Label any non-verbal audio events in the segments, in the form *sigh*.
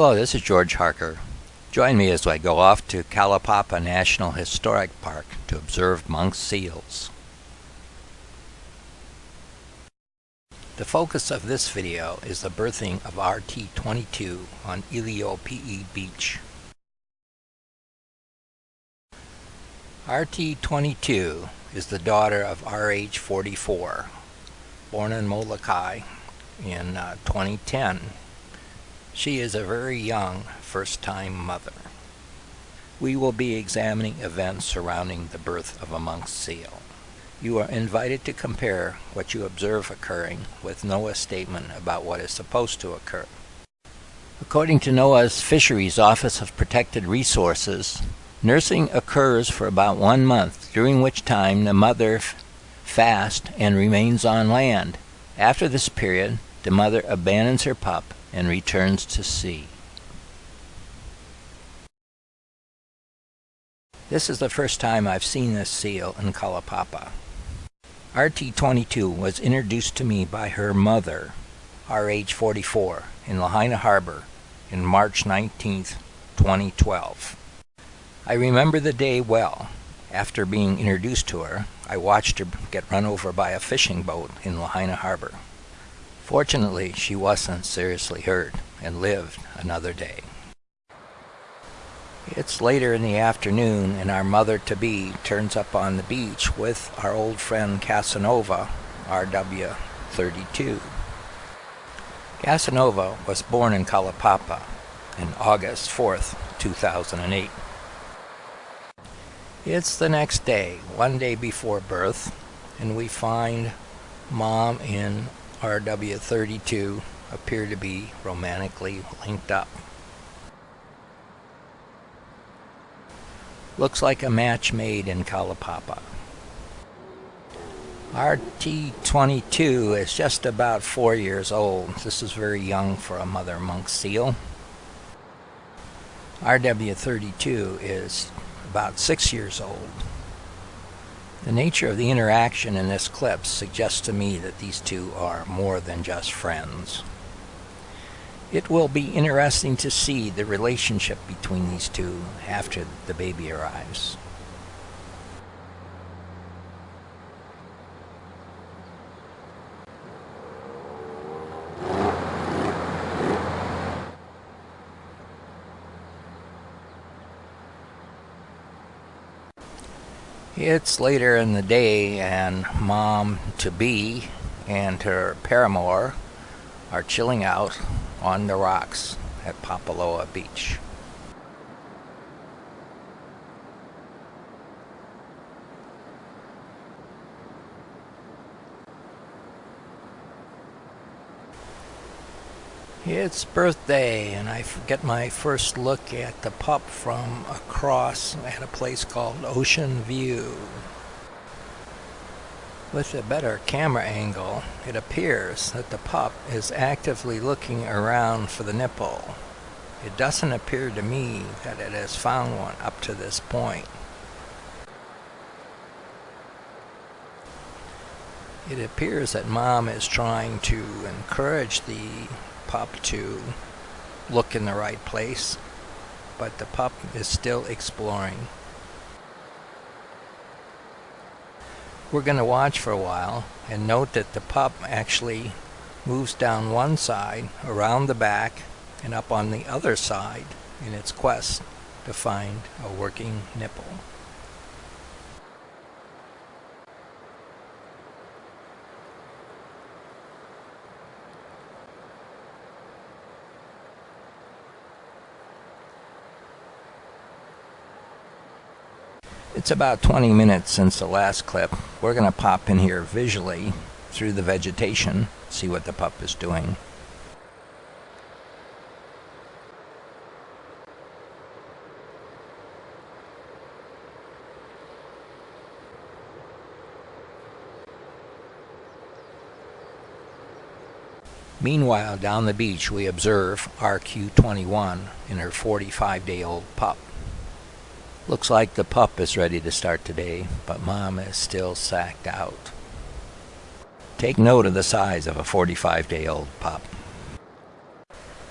Hello, this is George Harker. Join me as I go off to Kalaupapa National Historic Park to observe monk seals. The focus of this video is the birthing of RT-22 on Iliopi'i Beach. RT-22 is the daughter of RH-44, born in Molokai in uh, 2010 she is a very young first-time mother. We will be examining events surrounding the birth of a monk seal. You are invited to compare what you observe occurring with NOAA's statement about what is supposed to occur. According to NOAA's Fisheries Office of Protected Resources, nursing occurs for about one month, during which time the mother fasts and remains on land. After this period, the mother abandons her pup and returns to sea. This is the first time I've seen this seal in Kalaupapa. RT-22 was introduced to me by her mother, RH-44, in Lahaina Harbor in March 19, 2012. I remember the day well. After being introduced to her, I watched her get run over by a fishing boat in Lahaina Harbor. Fortunately, she wasn't seriously hurt and lived another day. It's later in the afternoon and our mother-to-be turns up on the beach with our old friend Casanova, RW32. Casanova was born in Kalaupapa on August 4th, 2008. It's the next day, one day before birth, and we find mom in RW32 appear to be romantically linked up. Looks like a match made in Kalaupapa. RT22 is just about four years old. This is very young for a mother monk seal. RW32 is about six years old. The nature of the interaction in this clip suggests to me that these two are more than just friends. It will be interesting to see the relationship between these two after the baby arrives. It's later in the day, and mom to be and her paramour are chilling out on the rocks at Papaloa Beach. It's birthday, and I get my first look at the pup from across at a place called Ocean View. With a better camera angle, it appears that the pup is actively looking around for the nipple. It doesn't appear to me that it has found one up to this point. It appears that mom is trying to encourage the pup to look in the right place, but the pup is still exploring. We're going to watch for a while and note that the pup actually moves down one side, around the back, and up on the other side in its quest to find a working nipple. It's about 20 minutes since the last clip. We're going to pop in here visually through the vegetation, see what the pup is doing. Meanwhile, down the beach, we observe RQ21 and her 45-day-old pup. Looks like the pup is ready to start today, but mom is still sacked out. Take note of the size of a 45 day old pup.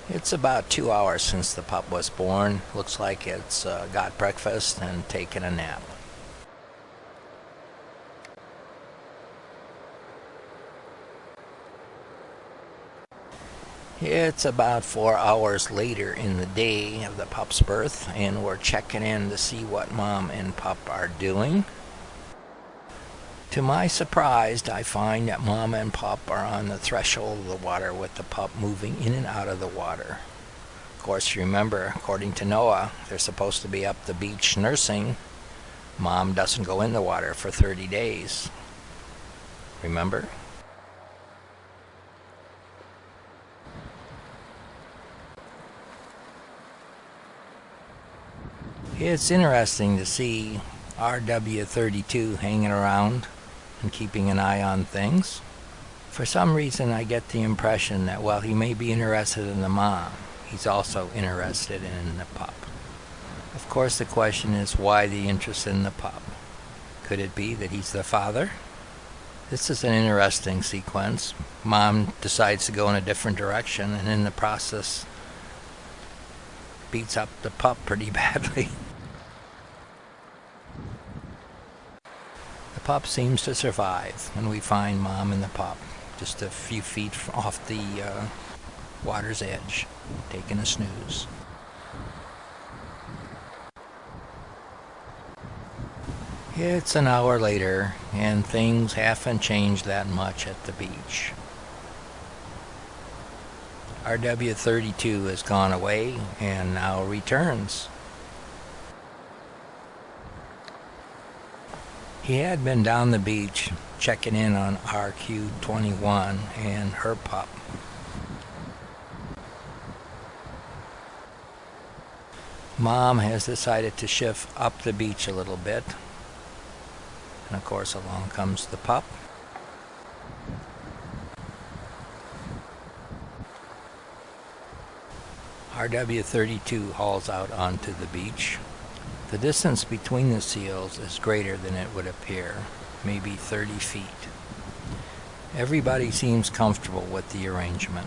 It's about two hours since the pup was born. Looks like it's uh, got breakfast and taken a nap. It's about four hours later in the day of the pup's birth, and we're checking in to see what mom and pup are doing. To my surprise, I find that mom and pup are on the threshold of the water with the pup moving in and out of the water. Of course, remember, according to NOAA, they're supposed to be up the beach nursing. Mom doesn't go in the water for 30 days. Remember? It's interesting to see RW32 hanging around and keeping an eye on things. For some reason, I get the impression that while he may be interested in the mom, he's also interested in the pup. Of course, the question is why the interest in the pup? Could it be that he's the father? This is an interesting sequence. Mom decides to go in a different direction and in the process beats up the pup pretty *laughs* badly. Pup seems to survive, and we find mom and the pup just a few feet off the uh, water's edge, taking a snooze. It's an hour later, and things haven't changed that much at the beach. RW32 has gone away and now returns. He had been down the beach checking in on RQ21 and her pup. Mom has decided to shift up the beach a little bit. And of course along comes the pup. RW32 hauls out onto the beach. The distance between the seals is greater than it would appear, maybe 30 feet. Everybody seems comfortable with the arrangement.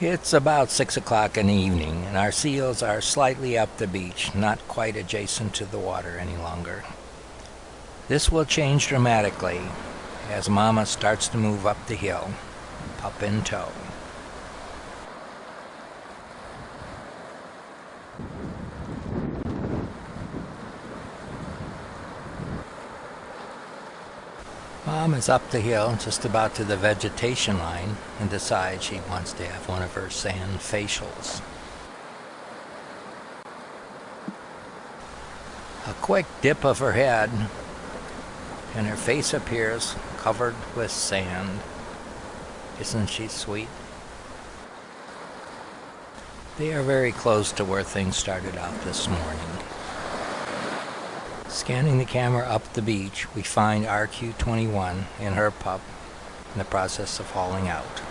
It's about 6 o'clock in the evening, and our seals are slightly up the beach, not quite adjacent to the water any longer. This will change dramatically as Mama starts to move up the hill, pup in tow. Is up the hill, just about to the vegetation line, and decides she wants to have one of her sand facials. A quick dip of her head, and her face appears covered with sand. Isn't she sweet? They are very close to where things started out this morning. Scanning the camera up the beach, we find RQ-21 and her pup in the process of hauling out.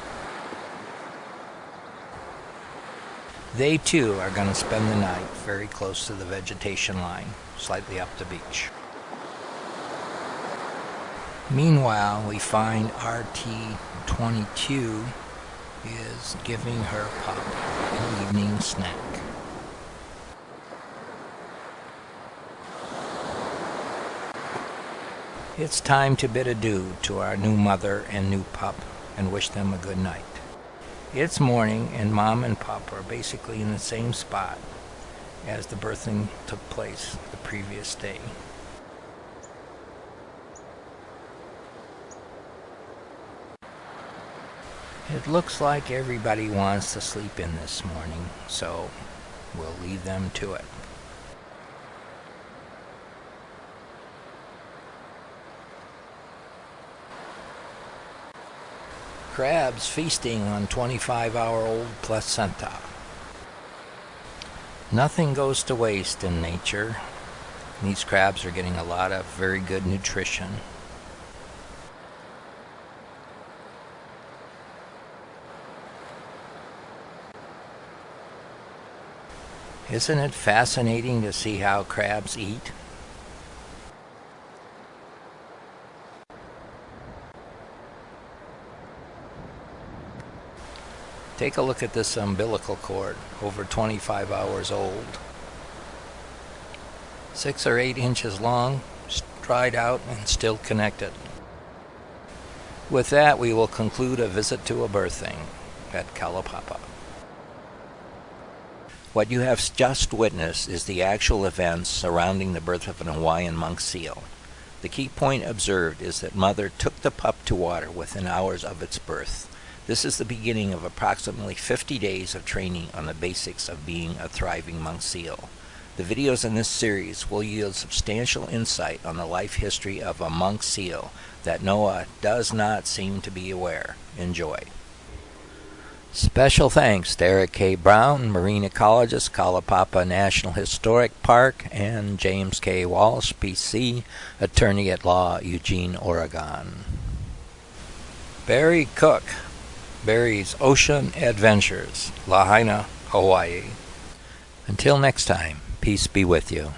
They too are going to spend the night very close to the vegetation line, slightly up the beach. Meanwhile, we find RT-22 is giving her pup an evening snack. It's time to bid adieu to our new mother and new pup and wish them a good night. It's morning and mom and pup are basically in the same spot as the birthing took place the previous day. It looks like everybody wants to sleep in this morning, so we'll leave them to it. Crabs feasting on 25-hour-old placenta. Nothing goes to waste in nature. These crabs are getting a lot of very good nutrition. Isn't it fascinating to see how crabs eat? Take a look at this umbilical cord, over 25 hours old. Six or eight inches long, dried out and still connected. With that, we will conclude a visit to a birthing at Kalaupapa. What you have just witnessed is the actual events surrounding the birth of an Hawaiian monk seal. The key point observed is that mother took the pup to water within hours of its birth. This is the beginning of approximately 50 days of training on the basics of being a thriving monk seal. The videos in this series will yield substantial insight on the life history of a monk seal that NOAA does not seem to be aware. Enjoy. Special thanks to Eric K. Brown, marine ecologist, Kalaupapa National Historic Park, and James K. Walsh, PC, attorney at law, Eugene, Oregon. Barry Cook, Barry's Ocean Adventures, Lahaina, Hawaii. Until next time, peace be with you.